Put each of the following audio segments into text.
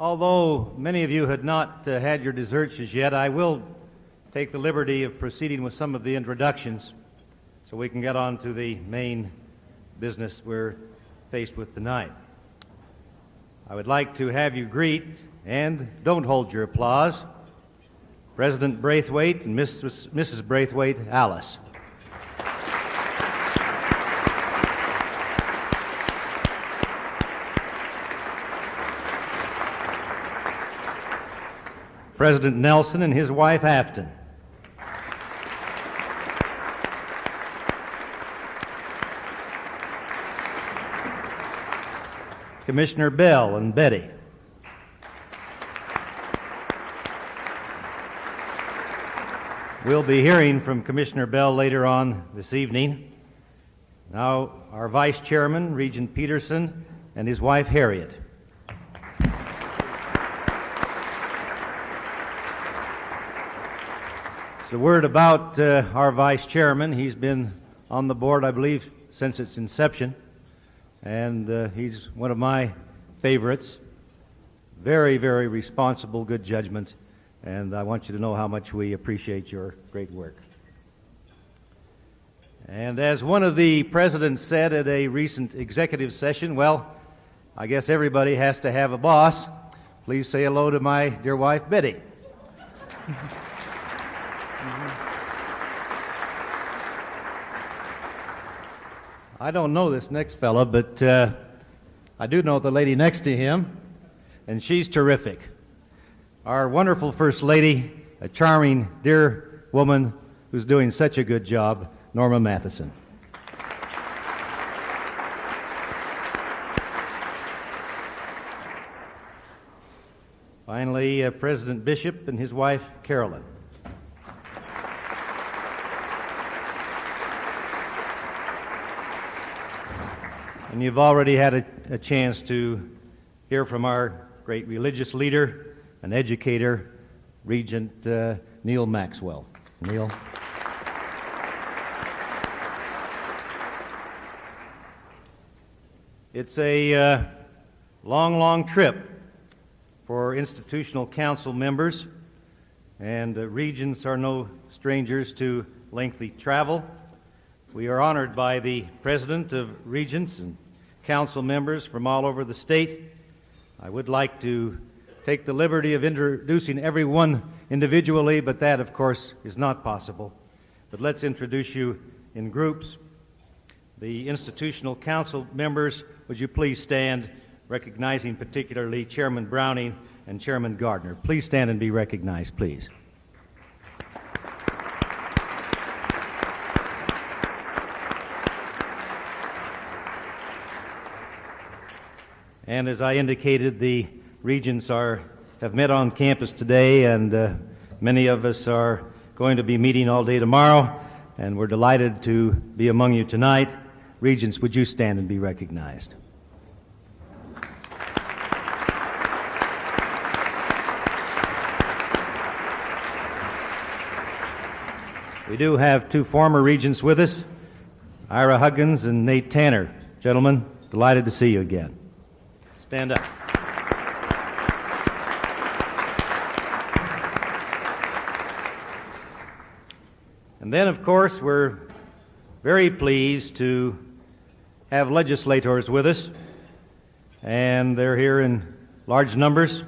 Although many of you had not uh, had your desserts as yet, I will take the liberty of proceeding with some of the introductions so we can get on to the main business we're faced with tonight. I would like to have you greet, and don't hold your applause, President Braithwaite and Mrs. Mrs. Braithwaite Alice. President Nelson and his wife Afton. Commissioner Bell and Betty. We'll be hearing from Commissioner Bell later on this evening. Now, our Vice Chairman, Regent Peterson, and his wife Harriet. The word about uh, our vice chairman. He's been on the board, I believe, since its inception, and uh, he's one of my favorites. Very, very responsible, good judgment, and I want you to know how much we appreciate your great work. And as one of the presidents said at a recent executive session, well, I guess everybody has to have a boss. Please say hello to my dear wife, Betty. I don't know this next fellow, but uh, I do know the lady next to him, and she's terrific. Our wonderful First Lady, a charming, dear woman who's doing such a good job, Norma Matheson. Finally, uh, President Bishop and his wife, Carolyn. And you've already had a, a chance to hear from our great religious leader and educator, Regent uh, Neal Maxwell. Neal. It's a uh, long, long trip for institutional council members, and uh, regents are no strangers to lengthy travel. We are honored by the President of Regents and council members from all over the state. I would like to take the liberty of introducing everyone individually, but that, of course, is not possible. But let's introduce you in groups. The institutional council members, would you please stand, recognizing particularly Chairman Browning and Chairman Gardner. Please stand and be recognized, please. And as I indicated, the regents are, have met on campus today, and uh, many of us are going to be meeting all day tomorrow, and we're delighted to be among you tonight. Regents, would you stand and be recognized? We do have two former regents with us, Ira Huggins and Nate Tanner. Gentlemen, delighted to see you again. Stand up. And then, of course, we're very pleased to have legislators with us, and they're here in large numbers.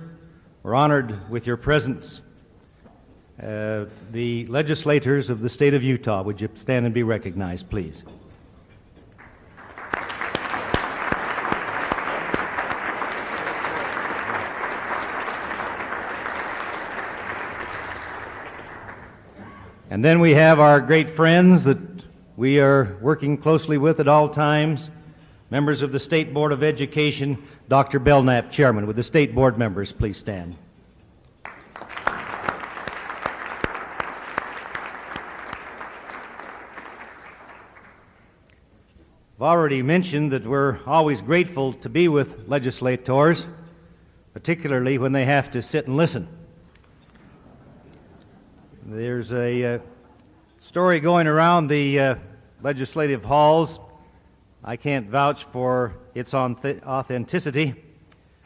We're honored with your presence. Uh, the legislators of the state of Utah, would you stand and be recognized, please? And then we have our great friends that we are working closely with at all times, members of the State Board of Education, Dr. Belknap, Chairman. Would the State Board members please stand? I've already mentioned that we're always grateful to be with legislators, particularly when they have to sit and listen. There's a uh, story going around the uh, legislative halls. I can't vouch for its authenticity.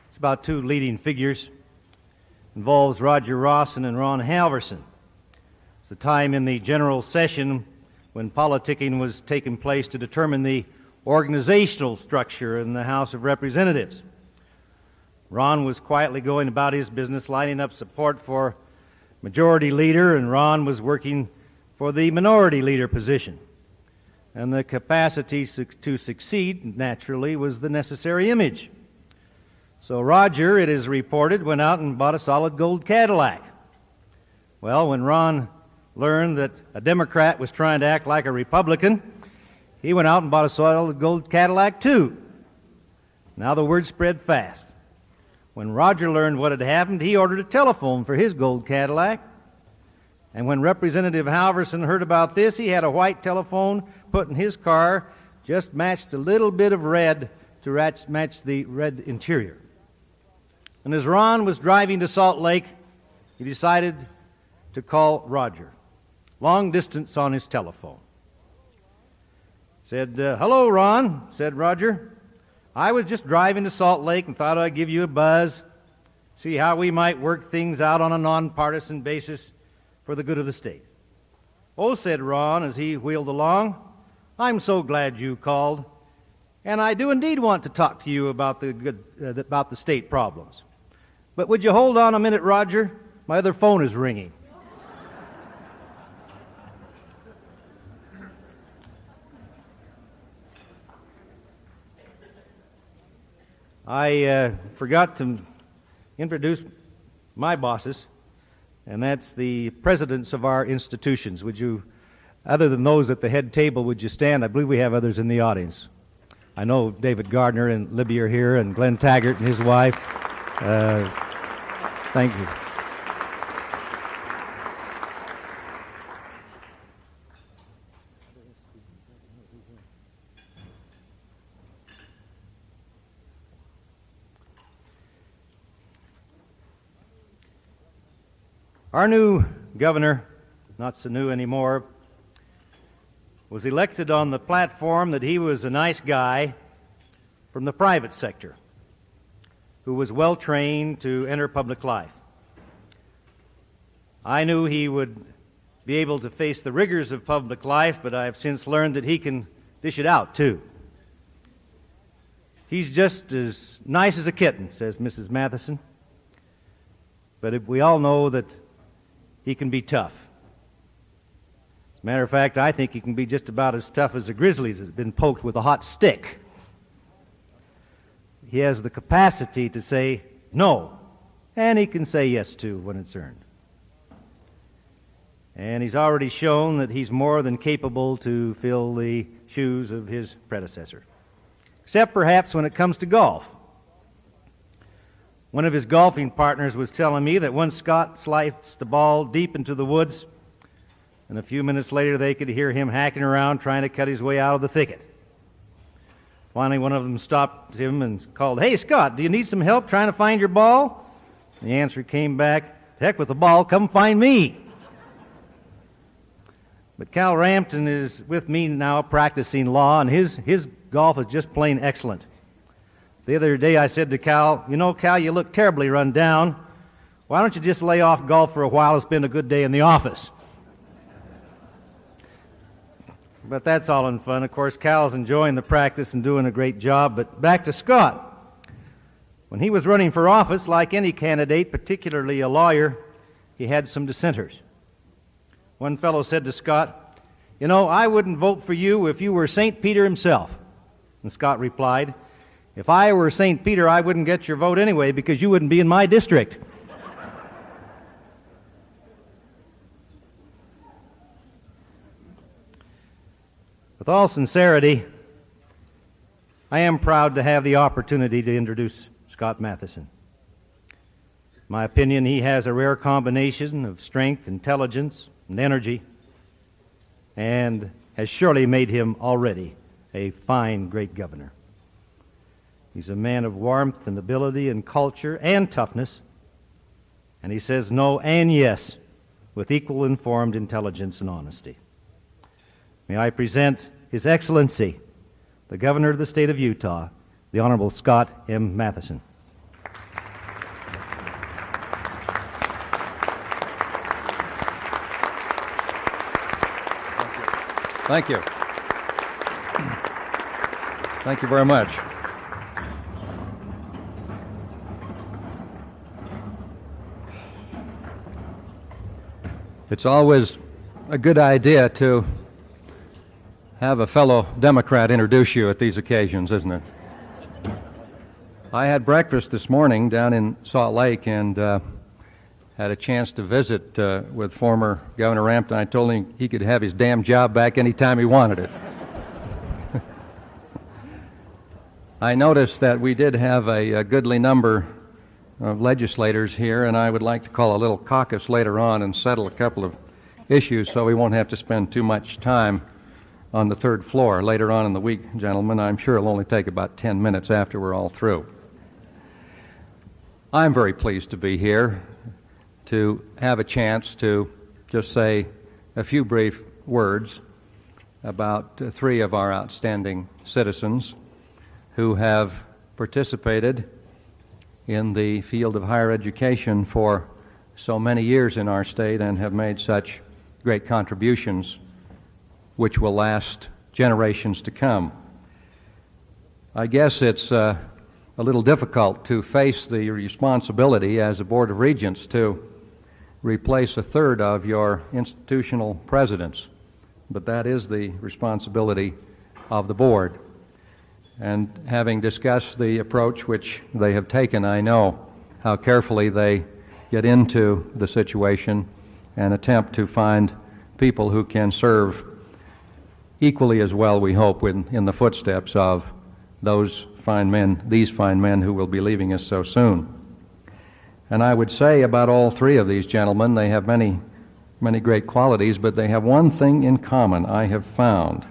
It's about two leading figures. involves Roger Rawson and Ron Halverson. It's the time in the general session when politicking was taking place to determine the organizational structure in the House of Representatives. Ron was quietly going about his business, lining up support for majority leader, and Ron was working for the minority leader position. And the capacity to succeed, naturally, was the necessary image. So Roger, it is reported, went out and bought a solid gold Cadillac. Well, when Ron learned that a Democrat was trying to act like a Republican, he went out and bought a solid gold Cadillac too. Now the word spread fast. When Roger learned what had happened, he ordered a telephone for his gold Cadillac. And when Representative Halverson heard about this, he had a white telephone put in his car, just matched a little bit of red to match the red interior. And as Ron was driving to Salt Lake, he decided to call Roger, long distance on his telephone. Said, uh, Hello, Ron, said Roger. I was just driving to Salt Lake and thought I'd give you a buzz, see how we might work things out on a nonpartisan basis for the good of the state. Oh, said Ron as he wheeled along, I'm so glad you called, and I do indeed want to talk to you about the, good, uh, about the state problems. But would you hold on a minute, Roger? My other phone is ringing. I uh, forgot to introduce my bosses, and that's the presidents of our institutions. Would you, other than those at the head table, would you stand? I believe we have others in the audience. I know David Gardner and Libby are here, and Glenn Taggart and his wife. Uh, thank you. Our new governor, not so new anymore, was elected on the platform that he was a nice guy from the private sector who was well trained to enter public life. I knew he would be able to face the rigors of public life, but I have since learned that he can dish it out too. He's just as nice as a kitten, says Mrs. Matheson. But we all know that he can be tough. As a matter of fact, I think he can be just about as tough as a grizzly that's been poked with a hot stick. He has the capacity to say no, and he can say yes to when it's earned. And he's already shown that he's more than capable to fill the shoes of his predecessor. Except perhaps when it comes to golf. One of his golfing partners was telling me that once Scott sliced the ball deep into the woods, and a few minutes later they could hear him hacking around trying to cut his way out of the thicket. Finally, one of them stopped him and called, Hey, Scott, do you need some help trying to find your ball? The answer came back, Heck with the ball, come find me. But Cal Rampton is with me now practicing law, and his, his golf is just plain excellent. The other day I said to Cal, You know, Cal, you look terribly run down. Why don't you just lay off golf for a while and spend a good day in the office? But that's all in fun. Of course, Cal's enjoying the practice and doing a great job. But back to Scott. When he was running for office, like any candidate, particularly a lawyer, he had some dissenters. One fellow said to Scott, You know, I wouldn't vote for you if you were St. Peter himself. And Scott replied, if I were St. Peter, I wouldn't get your vote anyway because you wouldn't be in my district. With all sincerity, I am proud to have the opportunity to introduce Scott Matheson. My opinion, he has a rare combination of strength, intelligence, and energy, and has surely made him already a fine, great governor. He's a man of warmth and ability and culture and toughness. And he says no and yes with equal informed intelligence and honesty. May I present His Excellency, the Governor of the State of Utah, the Honorable Scott M. Matheson. Thank you. Thank you very much. It's always a good idea to have a fellow Democrat introduce you at these occasions, isn't it? I had breakfast this morning down in Salt Lake and uh, had a chance to visit uh, with former Governor Rampton. I told him he could have his damn job back anytime he wanted it. I noticed that we did have a, a goodly number of legislators here, and I would like to call a little caucus later on and settle a couple of issues so we won't have to spend too much time on the third floor later on in the week, gentlemen. I'm sure it'll only take about 10 minutes after we're all through. I'm very pleased to be here to have a chance to just say a few brief words about uh, three of our outstanding citizens who have participated in the field of higher education for so many years in our state and have made such great contributions which will last generations to come. I guess it's uh, a little difficult to face the responsibility as a Board of Regents to replace a third of your institutional presidents, but that is the responsibility of the Board. And having discussed the approach which they have taken, I know how carefully they get into the situation and attempt to find people who can serve equally as well, we hope, in, in the footsteps of those fine men, these fine men who will be leaving us so soon. And I would say about all three of these gentlemen, they have many, many great qualities, but they have one thing in common I have found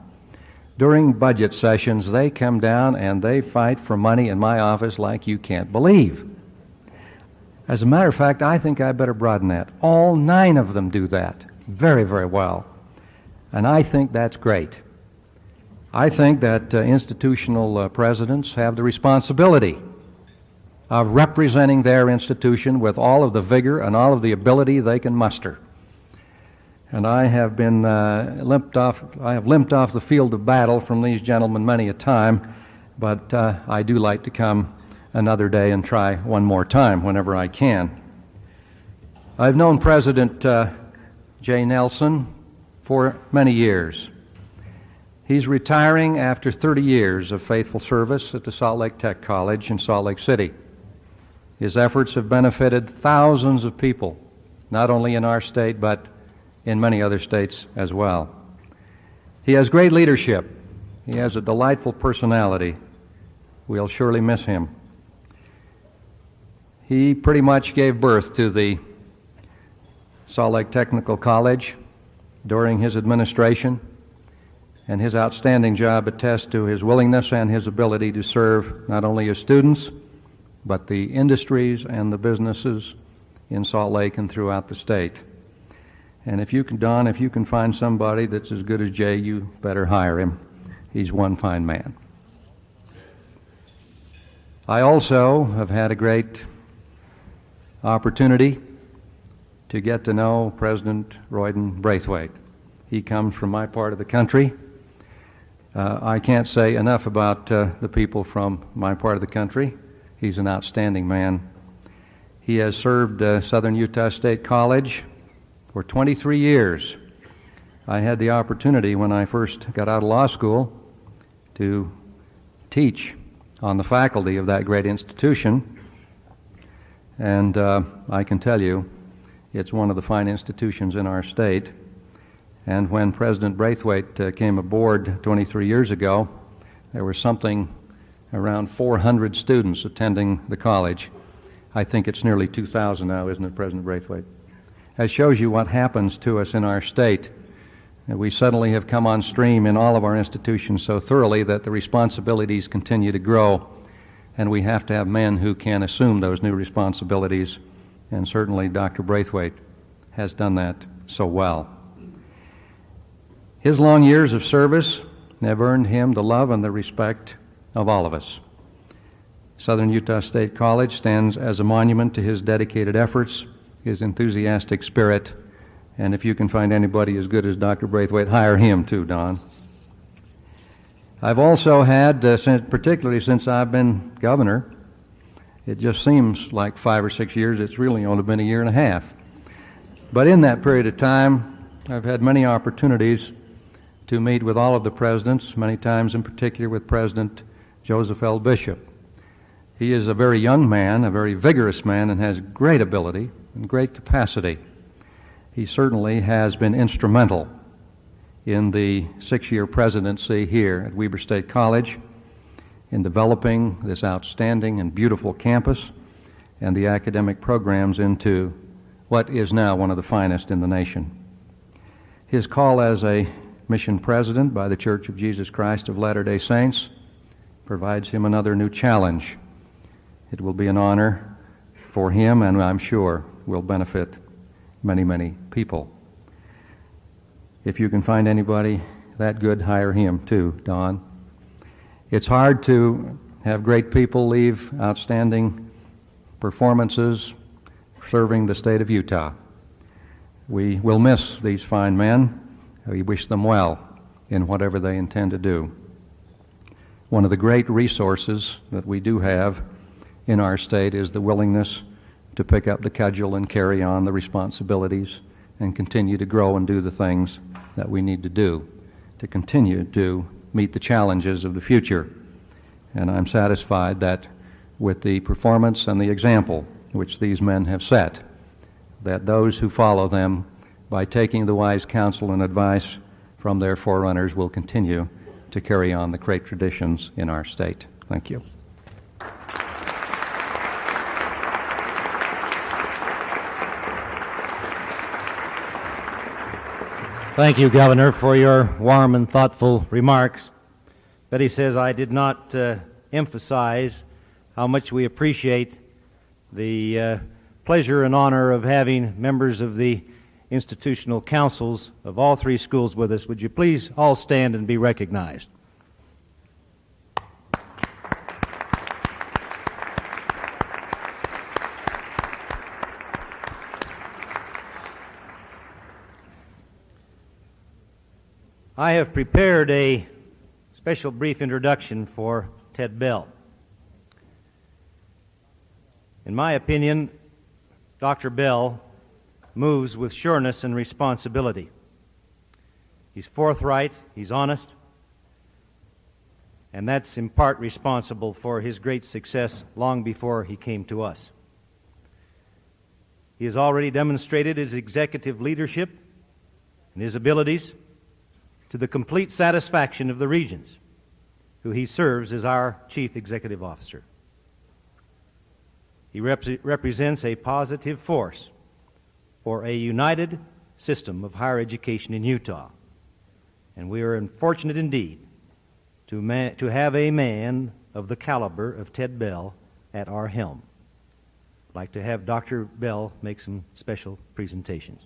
during budget sessions, they come down and they fight for money in my office like you can't believe. As a matter of fact, I think I better broaden that. All nine of them do that very, very well. And I think that's great. I think that uh, institutional uh, presidents have the responsibility of representing their institution with all of the vigor and all of the ability they can muster and I have been uh, limped off. I have limped off the field of battle from these gentlemen many a time, but uh, I do like to come another day and try one more time whenever I can. I've known President uh, Jay Nelson for many years. He's retiring after 30 years of faithful service at the Salt Lake Tech College in Salt Lake City. His efforts have benefited thousands of people, not only in our state, but in many other states as well. He has great leadership. He has a delightful personality. We'll surely miss him. He pretty much gave birth to the Salt Lake Technical College during his administration, and his outstanding job attests to his willingness and his ability to serve not only his students, but the industries and the businesses in Salt Lake and throughout the state. And if you can, Don, if you can find somebody that's as good as Jay, you better hire him. He's one fine man. I also have had a great opportunity to get to know President Royden Braithwaite. He comes from my part of the country. Uh, I can't say enough about uh, the people from my part of the country. He's an outstanding man. He has served uh, Southern Utah State College for 23 years. I had the opportunity when I first got out of law school to teach on the faculty of that great institution. And uh, I can tell you, it's one of the fine institutions in our state. And when President Braithwaite uh, came aboard 23 years ago, there was something around 400 students attending the college. I think it's nearly 2,000 now, isn't it, President Braithwaite? That shows you what happens to us in our state. Uh, we suddenly have come on stream in all of our institutions so thoroughly that the responsibilities continue to grow, and we have to have men who can assume those new responsibilities, and certainly Dr. Braithwaite has done that so well. His long years of service have earned him the love and the respect of all of us. Southern Utah State College stands as a monument to his dedicated efforts his enthusiastic spirit. And if you can find anybody as good as Dr. Braithwaite, hire him too, Don. I've also had, uh, since, particularly since I've been governor, it just seems like five or six years. It's really only been a year and a half. But in that period of time, I've had many opportunities to meet with all of the presidents, many times in particular with President Joseph L. Bishop. He is a very young man, a very vigorous man, and has great ability and great capacity. He certainly has been instrumental in the six year presidency here at Weber State College in developing this outstanding and beautiful campus and the academic programs into what is now one of the finest in the nation. His call as a mission president by the Church of Jesus Christ of Latter day Saints provides him another new challenge. It will be an honor for him, and I'm sure will benefit many, many people. If you can find anybody that good, hire him too, Don. It's hard to have great people leave outstanding performances serving the state of Utah. We will miss these fine men. We wish them well in whatever they intend to do. One of the great resources that we do have in our state is the willingness to pick up the cudgel and carry on the responsibilities and continue to grow and do the things that we need to do to continue to meet the challenges of the future. And I'm satisfied that with the performance and the example which these men have set, that those who follow them, by taking the wise counsel and advice from their forerunners, will continue to carry on the great traditions in our state. Thank you. Thank you, Governor, for your warm and thoughtful remarks. Betty says I did not uh, emphasize how much we appreciate the uh, pleasure and honor of having members of the institutional councils of all three schools with us. Would you please all stand and be recognized? I have prepared a special brief introduction for Ted Bell. In my opinion, Dr. Bell moves with sureness and responsibility. He's forthright, he's honest, and that's in part responsible for his great success long before he came to us. He has already demonstrated his executive leadership and his abilities to the complete satisfaction of the Regents, who he serves as our Chief Executive Officer. He rep- represents a positive force for a united system of higher education in Utah. And we are fortunate indeed to, to have a man of the caliber of Ted Bell at our helm. I'd like to have Dr. Bell make some special presentations.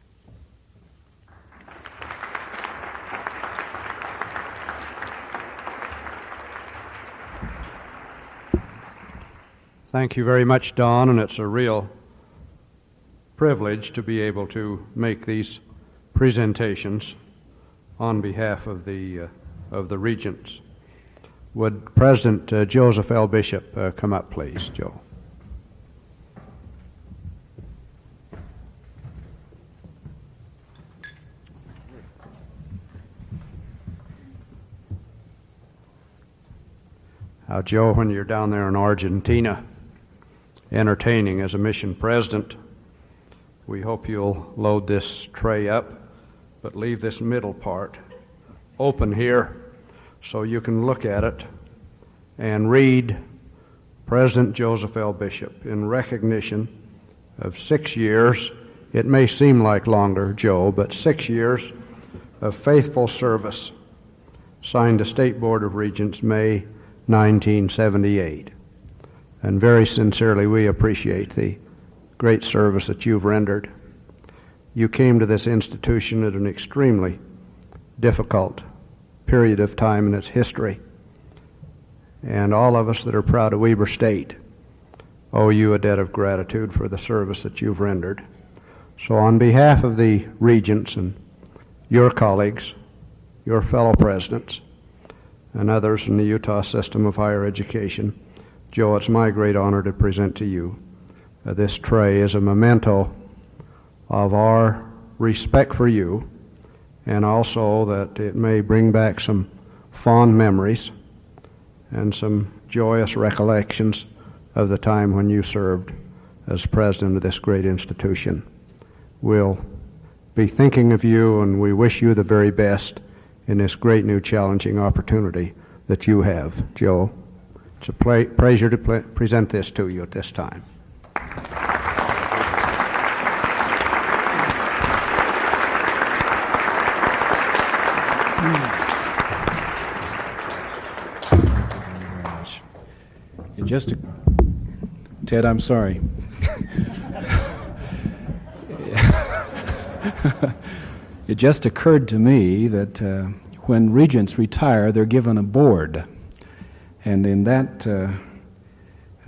Thank you very much, Don, and it's a real privilege to be able to make these presentations on behalf of the, uh, of the regents. Would President uh, Joseph L. Bishop uh, come up, please, Joe? Joe, when you're down there in Argentina, entertaining as a mission president. We hope you'll load this tray up, but leave this middle part open here so you can look at it and read President Joseph L. Bishop in recognition of six years. It may seem like longer, Joe, but six years of faithful service. Signed the State Board of Regents May 1978 and very sincerely we appreciate the great service that you've rendered. You came to this institution at an extremely difficult period of time in its history. And all of us that are proud of Weber State owe you a debt of gratitude for the service that you've rendered. So, on behalf of the regents and your colleagues, your fellow presidents, and others in the Utah system of higher education, Joe, it's my great honor to present to you uh, this tray as a memento of our respect for you and also that it may bring back some fond memories and some joyous recollections of the time when you served as president of this great institution. We'll be thinking of you and we wish you the very best in this great new challenging opportunity that you have, Joe. It's a ple- pleasure to ple- present this to you at this time. Just, Ted, I'm sorry. it just occurred to me that uh, when regents retire, they're given a board. And in that uh,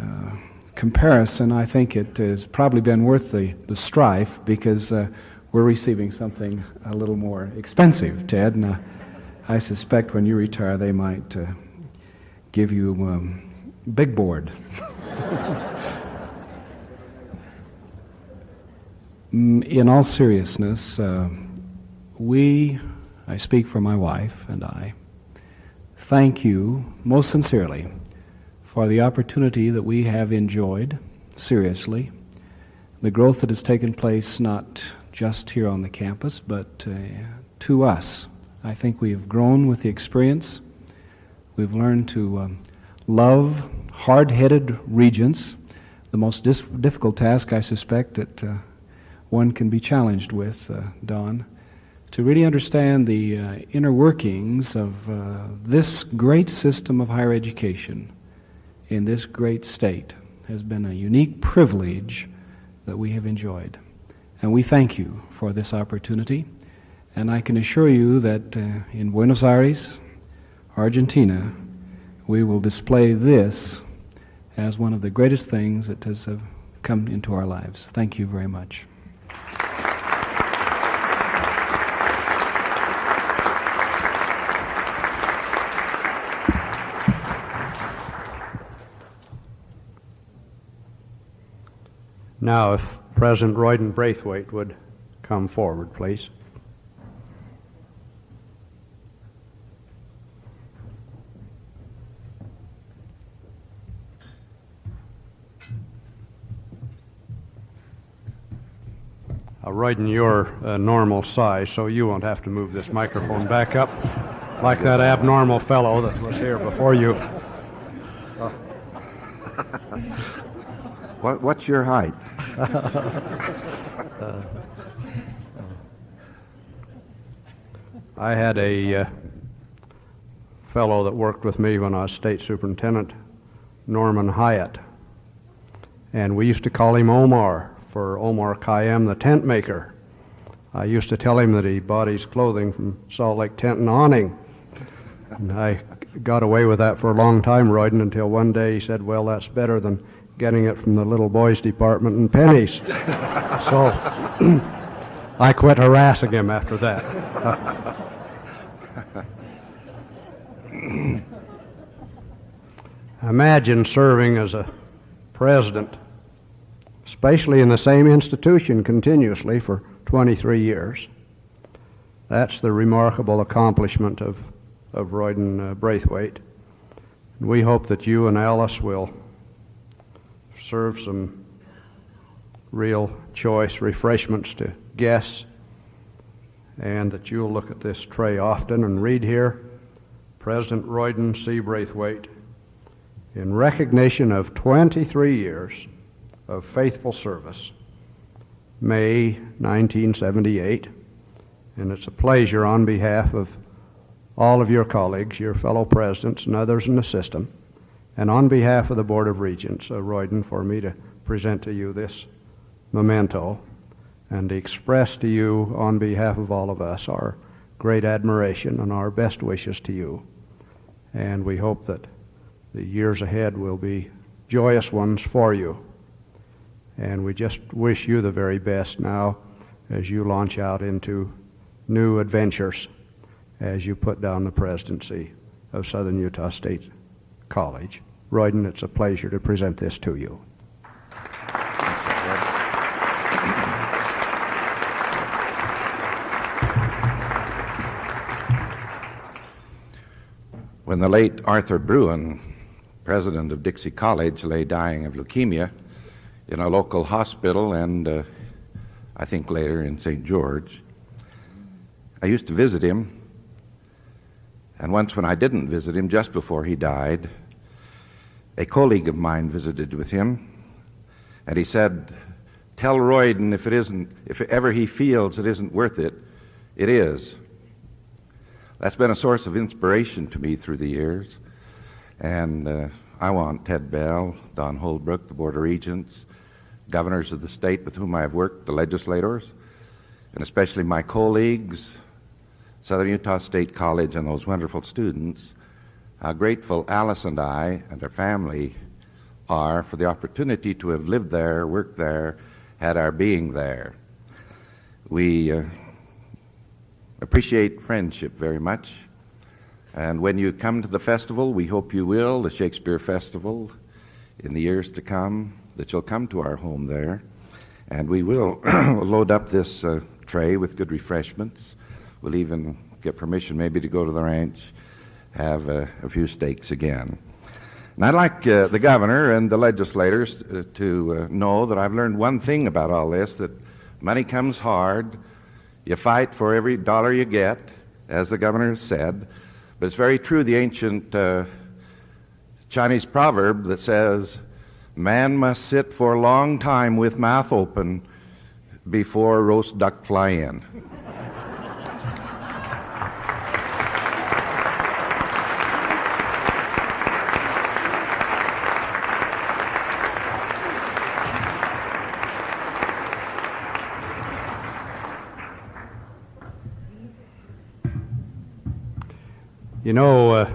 uh, comparison, I think it has probably been worth the, the strife because uh, we're receiving something a little more expensive, Ted. And uh, I suspect when you retire, they might uh, give you um, big board. Mm, in all seriousness, uh, we, I speak for my wife and I, thank you most sincerely for the opportunity that we have enjoyed, seriously, the growth that has taken place not just here on the campus, but uh, to us. I think we have grown with the experience. We've learned to um, love hard headed regents, the most dis- difficult task I suspect that uh, one can be challenged with, uh, Don, to really understand the uh, inner workings of uh, this great system of higher education in this great state has been a unique privilege that we have enjoyed. And we thank you for this opportunity. And I can assure you that uh, in Buenos Aires, Argentina, we will display this as one of the greatest things that has uh, come into our lives. Thank you very much. Now, if President Royden Braithwaite would come forward, please. Uh, Royden, you're a normal size, so you won't have to move this microphone back up like that abnormal fellow that was here before you. What, what's your height? I had a uh, fellow that worked with me when I was state superintendent, Norman Hyatt, and we used to call him Omar for Omar Khayyam, the tent maker. I used to tell him that he bought his clothing from Salt Lake Tent and Awning. And I got away with that for a long time, Royden, until one day he said, Well, that's better than getting it from the little boys department in Penney's. so I quit harassing him after that. Imagine serving as a president, especially in the same institution continuously for 23 years. That's the remarkable accomplishment of, of Royden uh, Braithwaite. And we hope that you and Alice will serve some real choice refreshments to guests, and that you'll look at this tray often and read here President Royden C. Braithwaite, in recognition of 23 years of faithful service, May 1978. And it's a pleasure on behalf of all of your colleagues, your fellow presidents, and others in the system, and on behalf of the Board of Regents, uh, Royden, for me to present to you this memento and to express to you, on behalf of all of us, our great admiration and our best wishes to you. And we hope that the years ahead will be joyous ones for you. And we just wish you the very best now as you launch out into new adventures as you put down the presidency of Southern Utah State College. Royden, it's a pleasure to present this to you. When the late Arthur Bruhn, president of Dixie College, lay dying of leukemia in a local hospital and uh, I think later in St. George, I used to visit him. And once, when I didn't visit him, just before he died, a colleague of mine visited with him, and he said, Tell Royden if it isn't, if ever he feels it isn't worth it, it is. That's been a source of inspiration to me through the years. And uh, I want Ted Bell, Don Holbrook, the Board of Regents, governors of the state with whom I have worked, the legislators, and especially my colleagues, Southern Utah State College, and those wonderful students, how grateful Alice and I and our family are for the opportunity to have lived there, worked there, had our being there. We uh, appreciate friendship very much. And when you come to the festival, we hope you will, the Shakespeare Festival, in the years to come, that you'll come to our home there. And we will load up this uh, tray with good refreshments. We'll even get permission maybe to go to the ranch, have uh, a few steaks again. And I'd like uh, the governor and the legislators uh, to uh, know that I've learned one thing about all this that money comes hard. You fight for every dollar you get, as the governor has said. But it's very true, the ancient uh, Chinese proverb that says, Man must sit for a long time with mouth open before roast duck fly in. You know, uh,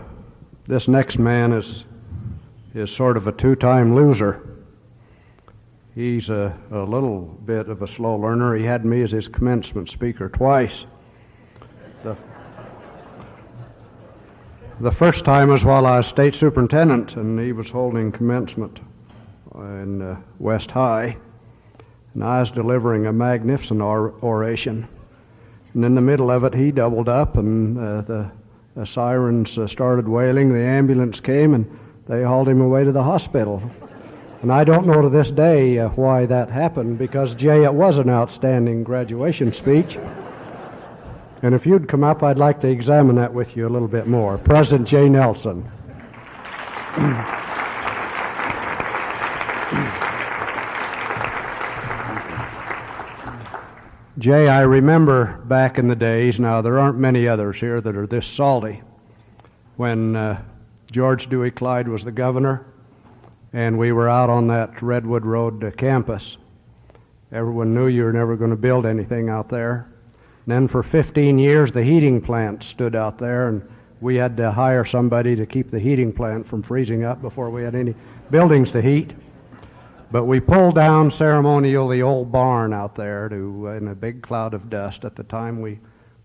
this next man is is sort of a two-time loser. He's a, a little bit of a slow learner. He had me as his commencement speaker twice. The, the first time was while I was state superintendent, and he was holding commencement in uh, West High, and I was delivering a magnificent or- oration. And in the middle of it, he doubled up, and uh, the the sirens uh, started wailing. The ambulance came and they hauled him away to the hospital. And I don't know to this day uh, why that happened because, Jay, it was an outstanding graduation speech. And if you'd come up, I'd like to examine that with you a little bit more. President Jay Nelson. Jay, I remember back in the days, now there aren't many others here that are this salty, when uh, George Dewey Clyde was the governor and we were out on that Redwood Road uh, campus. Everyone knew you were never going to build anything out there. And then for 15 years, the heating plant stood out there, and we had to hire somebody to keep the heating plant from freezing up before we had any buildings to heat. But we pulled down ceremonial the old barn out there to uh, in a big cloud of dust at the time we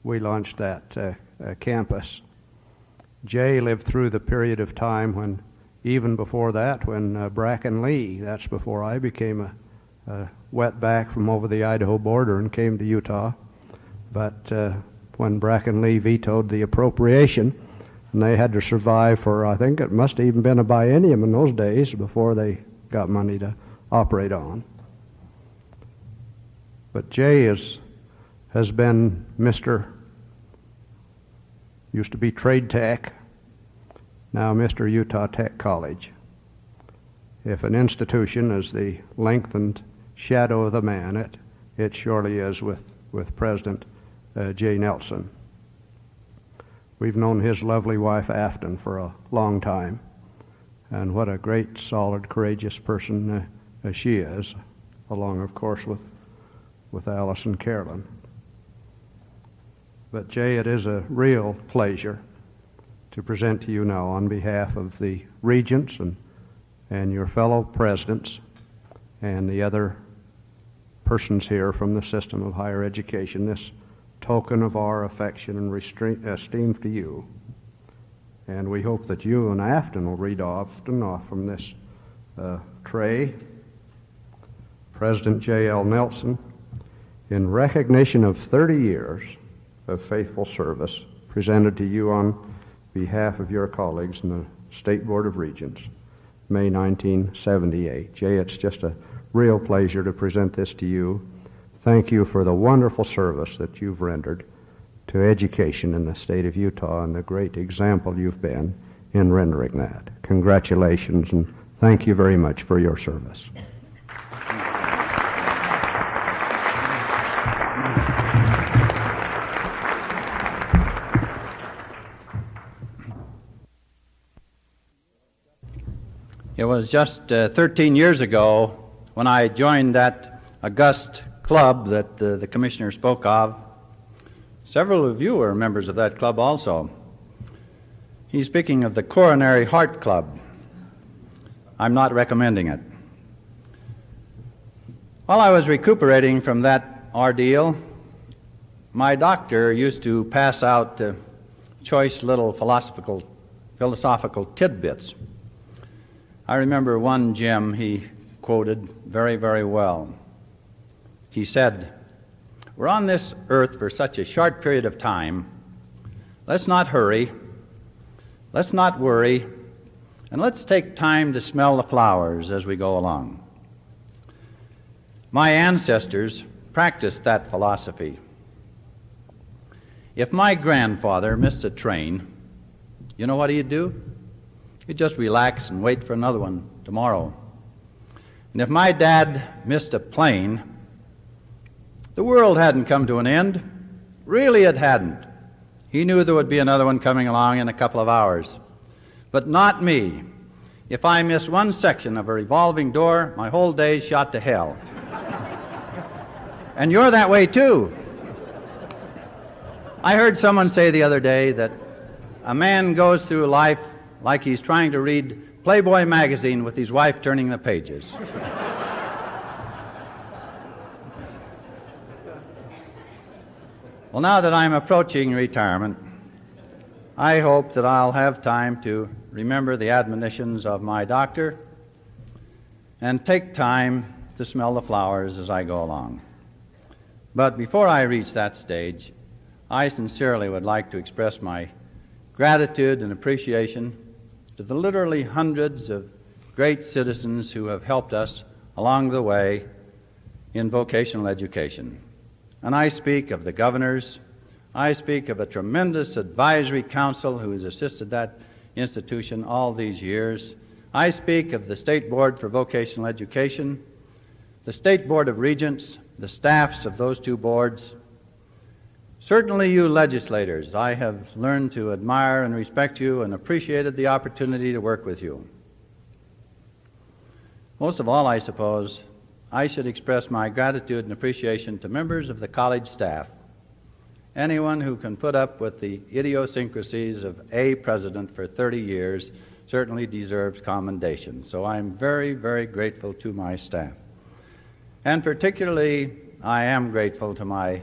we launched that uh, uh, campus. Jay lived through the period of time when, even before that, when uh, Bracken Lee, that's before I became a, a wetback from over the Idaho border and came to Utah. But uh, when Bracken Lee vetoed the appropriation, and they had to survive for, I think it must have even been a biennium in those days before they got money to operate on. But Jay is, has been Mr. Used to be Trade Tech, now Mr. Utah Tech College. If an institution is the lengthened shadow of the man, it, it surely is with, with President uh, Jay Nelson. We've known his lovely wife Afton for a long time, and what a great, solid, courageous person uh, as she is, along, of course, with, with Alice and Carolyn. But, Jay, it is a real pleasure to present to you now on behalf of the regents and, and your fellow presidents and the other persons here from the system of higher education this token of our affection and esteem to you. And we hope that you and Afton will read often off from this uh, tray. President J.L. Nelson, in recognition of 30 years of faithful service presented to you on behalf of your colleagues in the State Board of Regents, May 1978. Jay, it's just a real pleasure to present this to you. Thank you for the wonderful service that you've rendered to education in the state of Utah and the great example you've been in rendering that. Congratulations and thank you very much for your service. It was just uh, 13 years ago when I joined that august club that uh, the commissioner spoke of. Several of you are members of that club also. He's speaking of the Coronary Heart Club. I'm not recommending it. While I was recuperating from that ordeal, my doctor used to pass out uh, choice little philosophical, philosophical tidbits. I remember one Jim he quoted very, very well. He said, We're on this earth for such a short period of time. Let's not hurry. Let's not worry. And let's take time to smell the flowers as we go along. My ancestors practiced that philosophy. If my grandfather missed a train, you know what he'd do? You just relax and wait for another one tomorrow. And if my dad missed a plane, the world hadn't come to an end. Really, it hadn't. He knew there would be another one coming along in a couple of hours. But not me. If I miss one section of a revolving door, my whole day's shot to hell. and you're that way too. I heard someone say the other day that a man goes through life like he's trying to read Playboy magazine with his wife turning the pages. well, now that I'm approaching retirement, I hope that I'll have time to remember the admonitions of my doctor and take time to smell the flowers as I go along. But before I reach that stage, I sincerely would like to express my gratitude and appreciation to the literally hundreds of great citizens who have helped us along the way in vocational education. And I speak of the governors, I speak of a tremendous advisory council who has assisted that institution all these years. I speak of the State Board for Vocational Education, the State Board of Regents, the staffs of those two boards, Certainly, you legislators, I have learned to admire and respect you and appreciated the opportunity to work with you. Most of all, I suppose, I should express my gratitude and appreciation to members of the college staff. Anyone who can put up with the idiosyncrasies of a president for 30 years certainly deserves commendation. So I'm very, very grateful to my staff. And particularly, I am grateful to my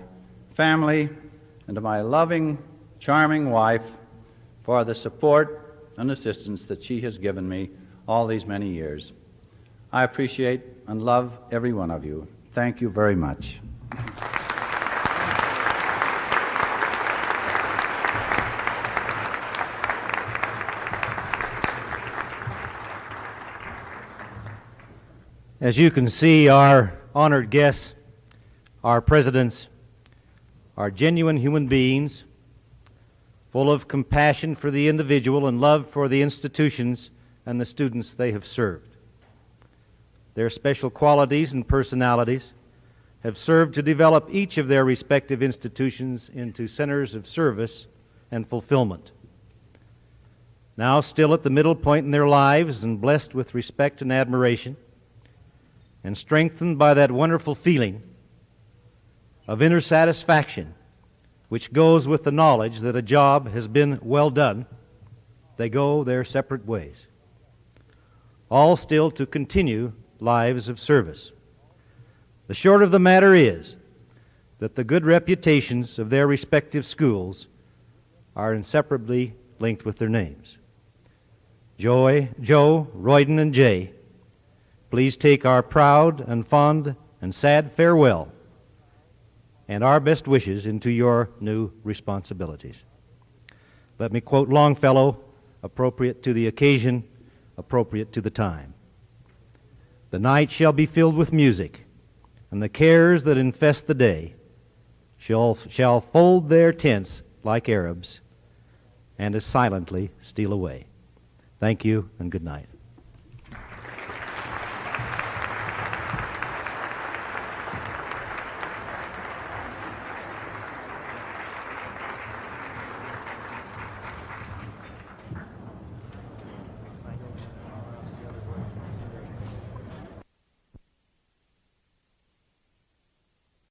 family and to my loving, charming wife for the support and assistance that she has given me all these many years. I appreciate and love every one of you. Thank you very much. As you can see, our honored guests, our presidents, are genuine human beings, full of compassion for the individual and love for the institutions and the students they have served. Their special qualities and personalities have served to develop each of their respective institutions into centers of service and fulfillment. Now, still at the middle point in their lives and blessed with respect and admiration, and strengthened by that wonderful feeling of inner satisfaction, which goes with the knowledge that a job has been well done, they go their separate ways. All still to continue lives of service. The short of the matter is that the good reputations of their respective schools are inseparably linked with their names. Joy, Joe, Royden, and Jay, please take our proud and fond and sad farewell and our best wishes into your new responsibilities. Let me quote Longfellow, appropriate to the occasion, appropriate to the time. The night shall be filled with music, and the cares that infest the day shall, shall fold their tents like Arabs and as silently steal away. Thank you and good night.